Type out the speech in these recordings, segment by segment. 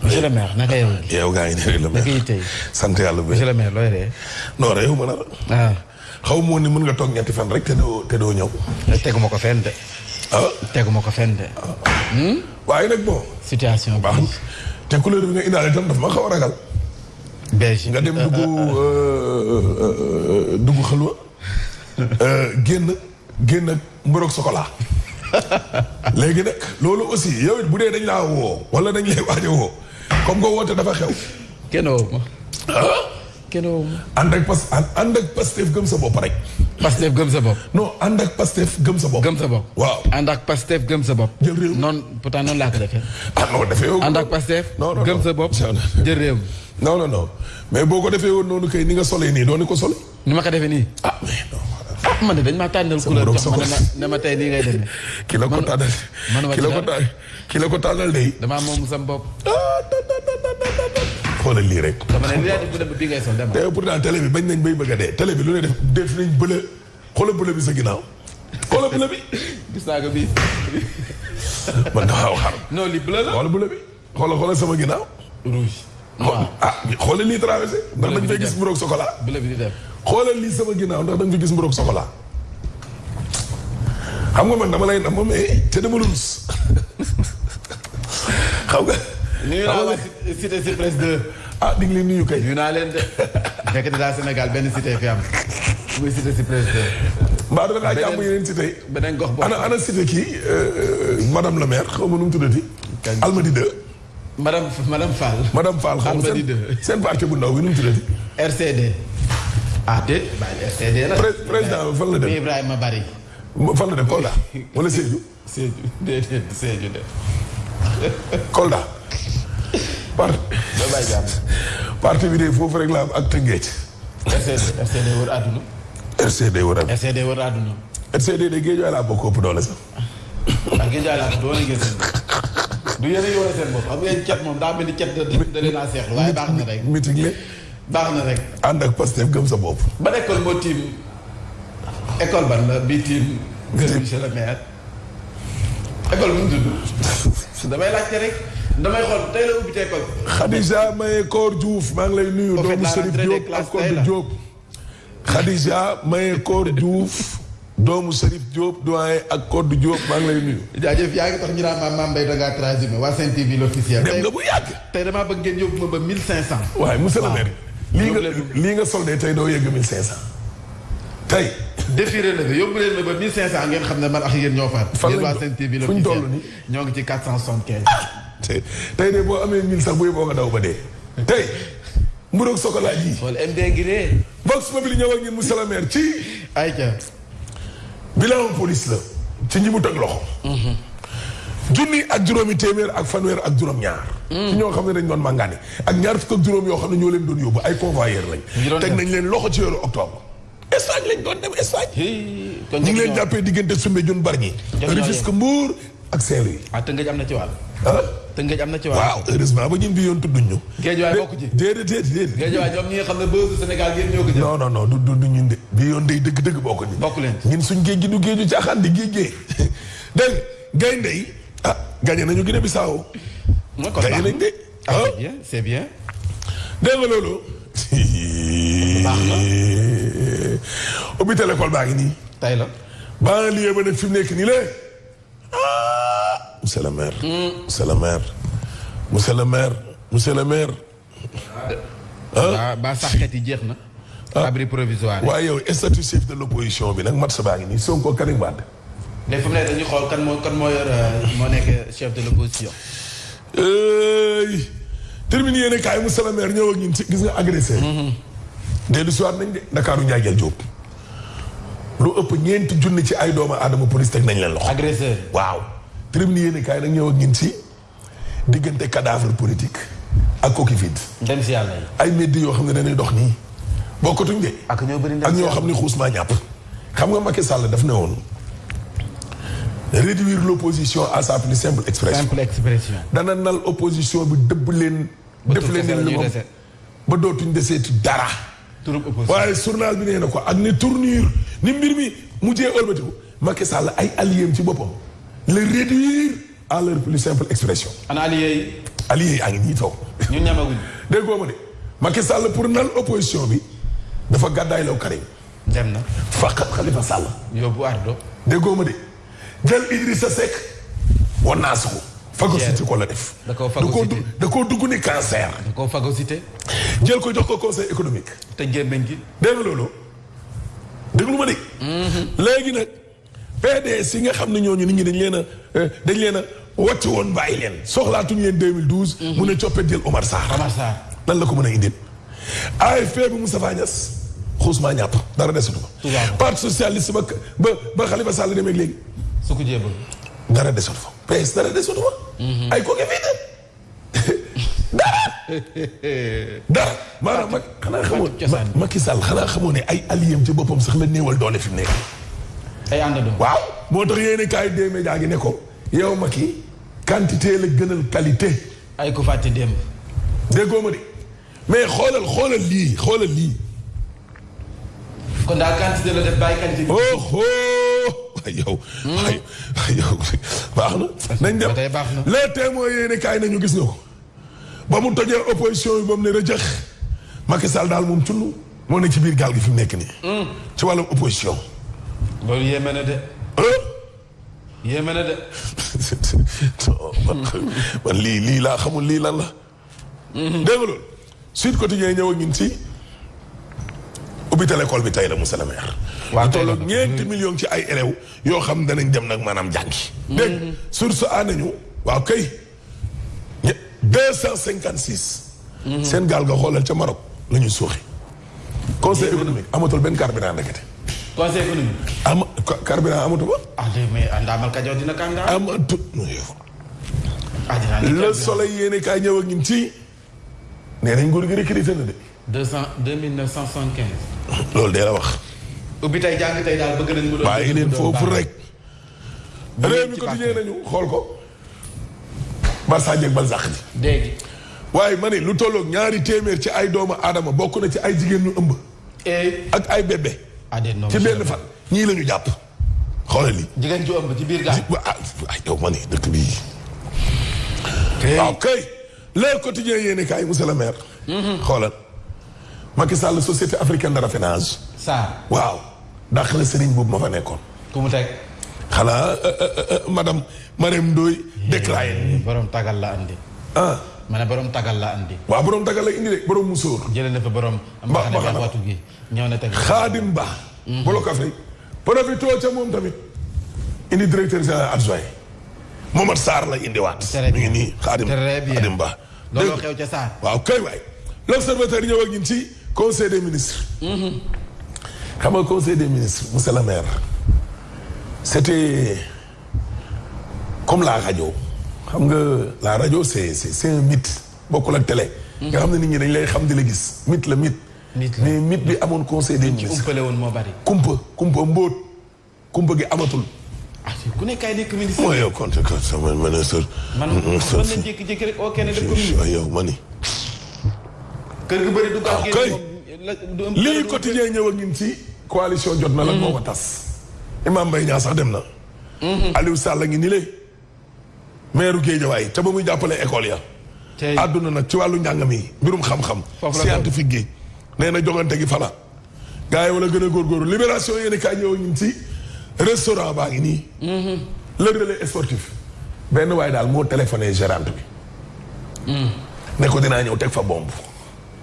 monsieur le maire naka yow. yow gaa ngi ne le maire sant yàlla bu monsieur le maire looy ree. non réew ma la. Ah. xaw ma woon ni mën nga toog ñetti fan rek te doo te doo ñëw. teguma ko fenn de. ah teguma ko fenn de. Hmm? waaye nag bon. situation baax na te couleur bi nga indaale itam daf ma xaw a ragal. beige nga dem dugg euh, euh, euh, dugg xalwa génn génn mburoog sokolaa léegi nag loolu aussi yow bu dee dañ laa woo wala dañ lay waaj a woo comme nga woote dafa xew. kenn woo ma. Ah? kenn woo ma. ànd ak pas ànd ak Pastef gëm sa bopp rek. Pastef gëm sa bopp. non ànd ak Pastef gëm sa bopp. gëm sa bopp waaw. ànd ak Pastef gëm sa bopp. jël réew noonu pourtant noonu laa ko defee. ah non defee yow. ànd ak Pastef. non non gëm sa bopp jël réew. non non non mais boo ko defee woon noonu kay ni nga solee nii doon ko solee. ni ma ko defee nii. ah mais non. ah man de dañ maa tànnal couleur jox ma ne ma tey nii ngay demee. ki la ko tànnal ki la ko tànnal ki la ko tànnal de. damaa moom sam bopp. Ah, xoolal lii rek. dama ne li yaa di bu dem bi ngay sol dama. te pourtant télé bi bañ nañ bay bëgg a dee télé bi lu ne def def nañ bële xoolal bële bi sa ginnaaw xoolal bële bi. gis naa ko bii. man dafa xaw xar. non li bële la xoolal bële bi. xoolal xoolal sama ginnaaw. rouge. waaw ah xoolal lii traversé. ndax dañ fay gis mburoog chocolat. bleu bi di dem xoolal lii sama ginnaaw ndax dañ fay gis mburoog chocolat. xam nga man dama lay nam ma mais eh, te dama lus xam nga. nuyu naa la cité si presse 2. ah di nga leen nuyu kay. nuyu naa leen de. fekk dinaa Sénégal benn cité fi am. muy cité si presse 2. mbaa dana daa jàmm yeneen cité. beneen gox boobu ana ana cité kii euh, euh, madame la maire xaw ma nu mu tuddati. almadi de. madame madame Fall. madame Fall xam nga seen parti bu ndaw bi nu mu tuddati. RCD. ah déet bàyyi RCD la. président fan la dem Ibrahima Bari. fan la dem Kolda wala Sédhiou. Sédhiou déedéet Sédhiou de. Kolda. par. parti bi de foofu rek la am ak Tëngéej. RCD RCD wër àdduna. RCD wër àdduna. RCD wër àdduna. RCD de géej waay laa bokk ëpp doole sax. ak géej laa doon liggéey seen bopp du yéen a yore seen bopp xam ngeen cet moom daa mel ni cet da leen a seexlu waaye baax na rek. meeting la baax na rek. ànd ak Pastef gëm sa bopp. ba école moo tiim école ban la bii tiim. gërëm monsieur le maire. école bu mu tudd damay laajte rek damay xool tey la ubbi école. Khadija Maye Koor Diouf maa ngi lay nuyu. doomu Serigne Diop ak Kodou Diop. Khadija Maye Koor Diouf doomu Serif Diop doyen ak Codé Diop maa ngi lay nuyu. jaajëf yaa ngi tax ñu naan maam maam Mbaye da ngaa transhumé waa Sen TV l'officiel. dem nga bu yàgg. tey damaa bëgg ngeen yóbbu ma ba 1500. waaye monsieur le maire. lii nga lii nga soldé tey doo yegg 1500. tey. défiré na fi yóbbu leen ma ba 1500 ngeen xam ne man ak yéen ñoo faat. fan lañ waa Sen TV l'officiel ñoo ngi ci 475. tey tey de boo amee 1000 sax bu yeboo nga daw ba dee tey. mburoog sokolaa ji. xool MD ngi ree. Vox Populi ñëw ak ñun monsieur le maire ci. ayca. bilan police la ci ñi mu teg loxo. Mhm. junni ak juróomi téeméer ak fanweer ak juróom-ñaar. Mhm. ci ñoo xam ne dañ doon màngaane ak ñaar fukk ak juróom yoo xam ne ñoo leen doon yóbbu ay convoyeur lañ. teg nañ leen loxo ci weeru octobre. Espagne lañ doon dem Espagne. ñu ngi leen jàppee diggante Soumbédioune Bargny. Rufisque Mbour ak Saint-Louis. ah Tëngéej am na ci wàll. ah Tëngéej am na ci wàll. waaw heureusement ba ñun bi yoon tudduñ ñu. Géejawaay bokk ci déedéet déedéet. Géejawaay ñoom ñi nga xam ne bësu Sénégal yéen ñoo ko jël. non non non du du ñun de bi yoon day dëgg-dëgg bokk ñu. bokk leen ñun suñ géej gi du géeju caaxaan di géej géej. dégg nga gaynde yi ah gagné nañu Guinée Bissau. mooy kon baax gagné nañ de. ah c'est bien c'est bien. dégg nga loolu. baax na. ubbi télécole baa ngi nii. tay la. banlieue ba nag fi mu nekk nii la ah. monsieur le maire. Hmm. monsieur le maire. monsieur le maire. monsieur le maire. ah ba saxet yi jeex na. Ah. abri provisoire. waaye yow statut chef de l' opposition bi nag mat sa baa ngi nii Sonko Karim Wade léegi fu mu ne dañuy xool kan moo kan moo yor euh, moo nekk chef de l'opposition. terminé yéen a kaay mu sala maire ñëw ak ñun ci gis nga agressé. Mm-hmm. dellu si waat nañ de Ndakaaru Ndiaye Jal Diop. lu ëpp ñeenti junni ci ay doomu aadama police teg nañ leen loxo. agressé waaw. terminé yéen a kaay nag ñëw ak ñun ci diggante cadavre politique ak coquille vide. dem si yàlla yi. ay mbedd yoo xam ne dañuy dox nii bokkatuñ de. ak ñoo bëri ak ñoo xam ne xuus maa ñàpp. xam nga Macky Sall daf ne woon réduire l' opposition à sa plus simple expression. simple expression. dana nal opposition bi dëbb leen. def leen li moom ba dootuñ deseeti dara. waaye journal bi nee na ko ak ni tournure ni mbir mi mujjee ëlbatiku Macky Sall ay alliés ci boppam le réduire à leur plus simple expression. ana alliés yi. alliés yi a ngi nii toog. ñun ñamaguñ. déggoo ma de Macky Sall pour nal opposition bi dafa gàddaay law Karim. dem na faqat Khalifa Sall. yóbbu Ardo. déggoo ma de. jël Idrissa Seck wan naa su ko. phagocyté ko la def. da koo phagocyté da koo dugg ni cancer. da koo phagocyté. jël ko jox ko conseil économique. te gémmiñ gi. dégg nga loolu déglu ma de. Mhm. léegi nag PDS yi nga xam ne ñooñu nit ñi dañ leen a eh, dañ leen a wàcc woon bàyyi leen soxlaatuñ leen 2012. Mhm. mu ne coppet jël Omar Sarr. Omar Sarr lan la ko mën a indil. AFP bu Moustapha Niass xuusmaa ñàpp dara desatu ko. parti socialiste ba ba ba Khalifa Sall demee léegi. su ko jéem dara desatu fa. PS dara desatu fa. Mhm. ay kooku fii de dara. dara maanaam mag xanaa xamoon Macky Sall xanaa xamoon ne ay alliés ci boppam sax la néewal doole fi mu nekk. ay àndandoo waaw moo tax yéen a kaay des médias gi ne ko yow Macky quantité la gënal qualité. ay ku fàtte démb. déggoo ma de mais xoolal xoolal lii xoolal lii. kon daal quantité la def bàyyi quantité bi. oh oh ay yow. ay ay yow baax na. nañ dem les témoins yéen kaay nañu gis nga ko. ba mu tojee opposition yi ba mu ne rëjëx Macky Sall daal moom cunnu moo ne ci biir gaal gi fi mu nekk nii. Hmm. ci wàllum opposition. loolu yéeme na de. yéeme na de. man lii lii laa xamul lii lan la. Mhm. dégg nga loolu. Sud Quotidien ñëw ak ñun ci ubbital école bi tey la monsieur le maire. waaw tey la ñeenti million ci ay élèves yoo xam danañ dem nag maanaam jàngi. Mhm. dégg source a nañu waaw kay. deux cent cinquante six. Mhm. seen gaal nga xoolal ca Maroc la ñuy suuxi. conseil économique amatul benn carburant ndekete. conseil économique. am carburant amatu ba. ah mais Ndaamal Kajoor dina kàndaa. amatu. Ah, le soleil yéen kaay ñëw ak ñun ci. nee nañ nguur gi recruté na de. deux cent deux mille neuf cent soixante quinze. loolu de la wax. ubbi tey jàng tey daal bëgg nañ mu doon. bàyyi leen foofu rek. réew mi ko tijjee nañu xool ko Barça jeeg Barzak ji dégg waaye ma ne lu tolloog ñaari téeméer ci ay doomu aadama bokk na ci ay jigéen ñu ëmb eh. ak ay bébé ah, ci benn fan ñii la ñu jàpp xoolal li jigéen ju ëmb ci biir gaal ah, ah yow ma ne dëkk bii waaw kay le quotidien yéen kaay monsieur le maire. Mhm. xoolal Macky Sall société africaine de raffinage. saa waaw dàq na Serigne boobu ma fa nekkoon. ku mu teg. xanaa euh, euh, euh, madame Marème Ndoye. déclaré borom tagal la andi. ah. ma ne borom tagal la andi. waaw borom tagal la indi de borom musóor. jëlee na fa borom. mbaxane bi ak watu gi ñëw na tamit Xaadim Ba. Mhm. bolo café profito ca moom tamit indi directeur général adjoint Momar Sarr la indiwaat. très bien mi ngi nii Xaadim Xaadim Ba. looloo xew ca Sarr waaw kay waay. l'observateur ñëw ak ñun ci conseil des ministres. Mhm. xam nga conseil des ministres monsieur le maire. c'était comme la rajo xam nga la rajo c'est c'est c'est un mythe bokkul ak télé. Mhm. nga xam ne nit ñi dañ lay xam di la gis mythe la mythe. mais mit bi amoon conseil des ministres. kumpale woon moo bari. kumpa kumpa mbóot kumpa gi amatul. ah ku nekk ay nekk ministre. mooy yow compte que sama ministre. man man na jékki-jékki rek oo kenn def ko ministre. yow ma ni. kër gu bëri du gaaw ah, kay lii quotidien ñëw ak ñun si. coalition jot na la moo ko tas. Imam Mbaye Niang sax dem na. Mhm. Aliou Sall a ngi nii lay. meeru Géejawaay ca ba muy jàppale école ya àdduna nag ci wàllu njàng mi mbirum xam-xam scientifique gi nee na jogante gi fala gars yi wala gën a góorgóorlu libération yéen kaay ñëw ñun si restaurant baa ngi nii mm-hmm. le relais sportif benn waaye daal moo téléphoné gérante bi mm. ne ko dinaa ñëw teg fa bomb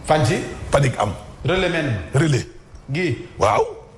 fan ci panique am relais men relais gi waaw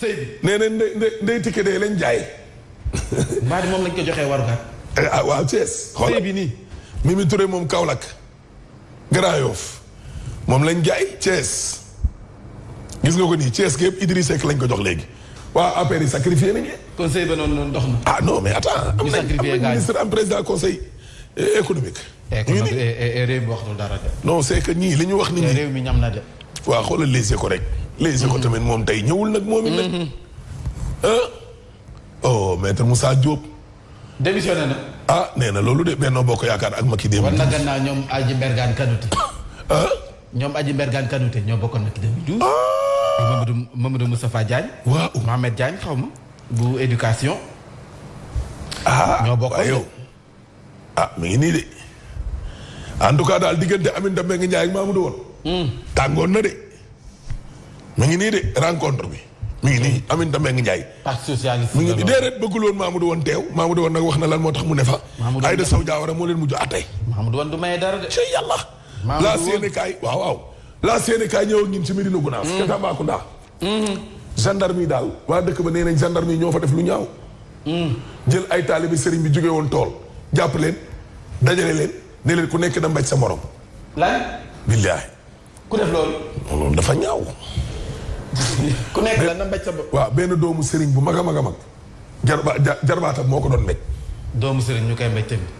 sëy bi nee na ndey ndey tikke de lañ jaay. mbaa di moom lañ ko joxee warukat. Eh, ah waaw Thiès. xoolal sëy bi nii. Mimi Touré moom Kaolack. Grand Yoff moom lañ jaay Thiès. gis nga ko nii Thiès gépp Idriss Seck lañ ko jox léegi. waa affaire yi sacrifié nañu. conseil ba noonu noonu dox na. ah non mais attends. am nañ am nañ ministre am président conseil eh, économique. Eh, ñu ngi eh, eh, réew mi waxtul dara de. non c'est que ñii li ñu wax nit ñi. réew mi ñam na de. waaw xoolal léegi ko rek. léegi ko mm-hmm. tamit moom tey ñëwul nag moom it nag. ah oh maître Moussa Diop. démissionné na. ah nee na loolu de Benno Bokk Yaakaar ak Macky démb. war na gannaaw ñoom Aji Mbergane Kanouté. ah. ñoom Aji Mbergane Kanouté ñoo bokkoon Macky 2012. ah Mamadou Mamadou Moustapha Diagne. waaw Mohamed Diagne xaw ma. bu éducation. ah ñoo bokkoon yow. ah mi ngi nii de en tout cas daal diggante Aminata Mbengue Ndiaye ak Mamadou woon. Hmm. tàngoon na de. mi ngi nii de rencontre bi mi ngi nii Aminata Mbengue Ndiaye. parti socialiste mi ngi nii déedéet bëggul woon Mamadou woon teew Mamadou woon nag wax na lan moo tax mu ne fa. Mamadou Aïda Sow Diawara moo leen mujj a tey. Mamadou woon du maye dara de. ci yàlla. Mamadou woon la Sénégal waaw waaw. la Sénégal ñëw ak ñun ci Médina Gounass. Hmm. ca Tambacounda. Mm-hmm. gendarme yi daal waa dëkk ba nee nañ gendarme yi ñoo fa def lu ñaaw. Mm. jël ay taalibe sëriñ bi jóge woon tool jàpp leen dajale leen ne leen ku nekk da mbaj sa morom. lan. billaahi. ku def loolu. loolu dafa ñaaw. ku nekk la na mbaj sa bopp. waaw benn doomu sëriñ bu mag a mag a mag. jarba jarbaatam moo ko doon mbéj. doomu sëriñ ñu koy mbéj tamit.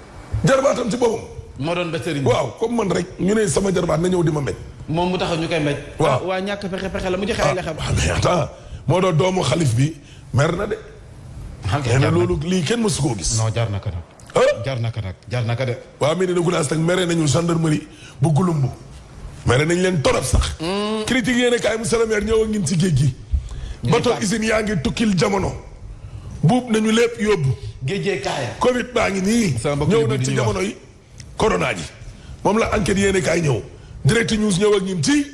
jarbaatam ci boppam. moo doon mbéj sëriñ bi waaw comme man rek ñu ne sama jarbaat na ñëw di ma mbéj. moom mu taxaw ñu koy mbéj. waaw ah, waa ñàkk pexe pexe la mu joxe ay lexam. Ah, moo doon doomu xalif bi mer na de. xam nga loolu lii kenn mësu koo gis. non jar na ko jar na ko nag jar na ko de. waa Médina Gounass nag mere nañu gendarmerie bu Gouloumbou. mere nañ leen torop sax. Hmm. critique yéen a kaay monsieur le maire ñëw ak ñun ci géej gi. bato usine yaa ngi tukkil jamono. buub nañu lépp yóbbu. géejee kaaya. Covid baa ngi nii. ñëw nag ci jamono yi. corona ji moom la enquête yéen a kaay ñëw. direct news ñëw ak ñun ci.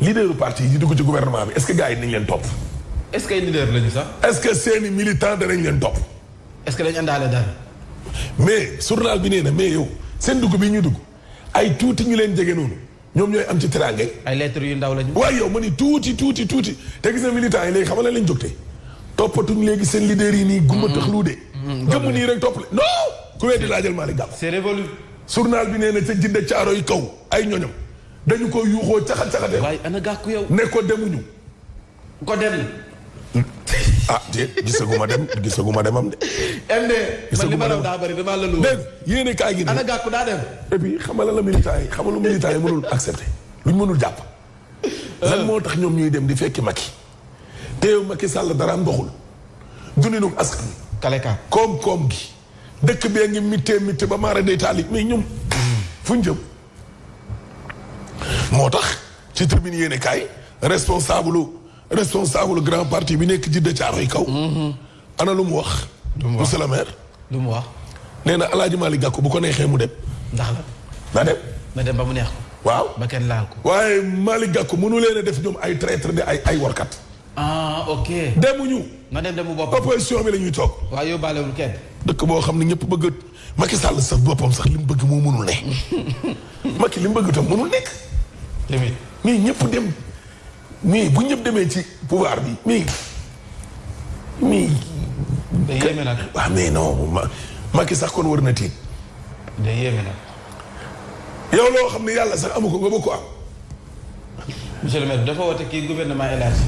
leaderu parti yi dugg ci gouvernement bi est-ce que gars yi nañ leen topp. est-ce que ay leader lañu sax. est-ce que seeni militant danañ leen topp. est-ce que dañ àndaale dara. mais journal bi nee na mais yow seen dugg bi ñu dugg ay tuuti ñu leen jege noonu ñoom ñooy am ci teraanga ay lettres yu ndaw lañu. waaye yow ma ni tuuti tuuti tuuti te gis na militants yi léegi xam nga lañ jógtee toppatuñ léegi seen leader yi nii. gumba tax lu de. Mm-hmm. gëmm nii rek topp non. ku weddi laajal Malick Gakou. c'est révolu. journal bi nee na ca jidda caaro yi kaw ay ñoñam dañu ko yuuxoo caxat caxatee. waaye ana Gakou yow. ne ko demuñu. ko dem. ah déet gisaguma dem gisaguma demam de. MD man li ma doon daa bëri damaa la lu. dégg yéen a kaay gi. ana gàkku daa dem. et puis xamal la militant yi xamal lu militant yi mënul accepté luñ mënul jàpp. Euh. lan moo tax ñoom ñuy dem di fekki Macky. te yow Macky Sall dara ndoxul. dundinu askan wi. kale ka koom-koom gi. dëkk bee ngi mittee mittee ba maara day taali mais ñoom fu ñu jëm moo tax ci tribune yéene kaay responsable responsable grand parti bi nekk jidda caaroy kaw mm-hmm. ana lu mu wax monsieur le maire lu mu wax nee na alaaji Malick Gakou bu ko neexee mu dem ndax la na dem na dem ba mu neex ko waaw ba kenn laal ko waaye Malick Gakou mënu leen a def ñoom ay traître de ay ay warkat ah ok. demuñu. na dem demu boppam opposition bi la ñuy toog. waaw yóbbaalewul kenn. dëkk boo xam ne ñëpp bëgg Macky Sall sax boppam sax li mu bëgg moo mënul ne. Macky li mu bëgg tam mënul nekk. tamit mais ñëpp dem mais bu ñëpp demee ci pouvoir bi mais mais. day yéeme nag waaw mais non Macky sax kon war na tiit. day yéeme nag. yow loo xam ne yàlla sax amu ko nga bëgg ko am. monsieur le maire dafa woote kii gouvernement élargi.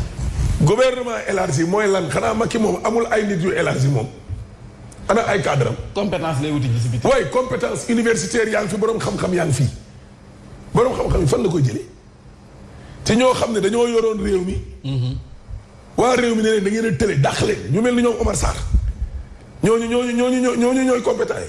gouvernement élargi mooy lan xanaa Macky moom amul ay nit yu élargi moom. ana ay cadre am. compétence lay wuti ji si biti. waaye compétence universitaire yaa ngi fi borom xam-xam yaa ngi fi borom xam-xam yi fan la koy jëlee te ñoo xam ne dañoo yoroon réew mi. Mhm. waa réew mi ne leen da ngeen a tële dàq leen ñu mel ni ñoom Omar Sarr ñooñu ñooñu ñooñu ñooñu ñooy compétent yi.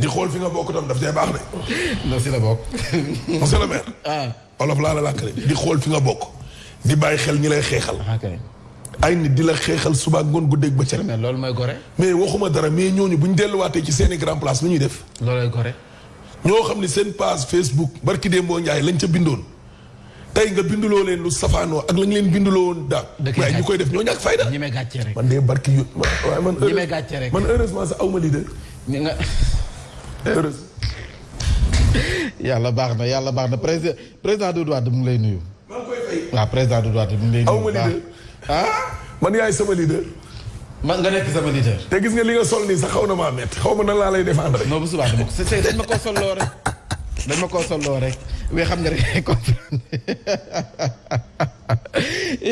di xool fi nga bokk tam daf cee baax de. non si la bokk. monsieur le maire. Ah. olof laa la làkk de di xool fi nga bokk. di bàyyi xel ñi lay xeexal. Ah, ay nit di la xeexal suba ngoon guddeeg bëccëg. mais loolu mooy gore. mais waxuma dara mais ñooñu bu ñu delluwaatee ci seeni grand place lu ñuy def. loolooy gore. ñoo xam ne seen page Facebook barki Dembo Ndiaye lañ ca bindoon. tey nga binduloo leen lu safaanoo ak la nga leen binduloo woon daaw. waaye ñu koy def ñoo ñàkk fayda. ñeme gàcce rek man de barki yu waaye man. ñeme gàcce rek man heureusement sax aw ma leader. ñu nga. heureusement. yàlla baax na yàlla baax na président président Doudou Wade mu ngi lay nuyu. maa ngi koy fay. waaw président Doudou Wade mu ngi lay nuyu. aw ma leader ah man yaay sama leader. man nga nekk sama leader. te gis nga li nga sol nii sax xaw na maa métti xaw ma nan laa lay défendre. non bu subaa dama ko c'est dañ ma koo solloo rek dañ ma koo solloo rek mais xam nga rek comprendre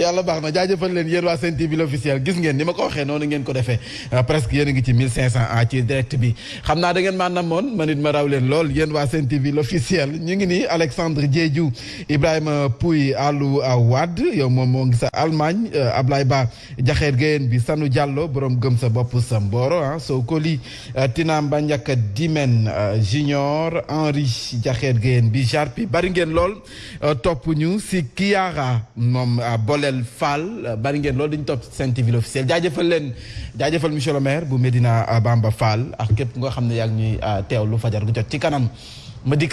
yàlla baax na jaajëfal leen yéen waa Sen TV l'officiel gis ngeen ni ma ko waxee noonu ngeen ko defee ah, presque yéen a ngi ci 1500 ah ci direct bi xam naa da ngeen maa namoon man it ma raw leen lool yéen waa Sen TV l'officiel ñu ngi nii Alexandre Diédhiou Ibrahima Pouy Alou Wade yow moom moo ngi sa Allemagne euh, Ablaye Ba. jaxeer géyeen bi sanu jàllo borom gëm sa bopp sa mbooro ah soo ko li ah, tinaam ba njàkka dimen ah, junior henri jaxeer géyeen bi jarpi bari ngeen lool ah, topp ñu si kiyaara moom boleel fall bari ngeen lool dañu topp Sen TV l'officiel jaajëfal leen jaajëfal monsieur le maire bu Médina Bamba Fall ak képp nga xam ne yaa ngi ñuy teewlu fajar gu jot ci kanam ma dikk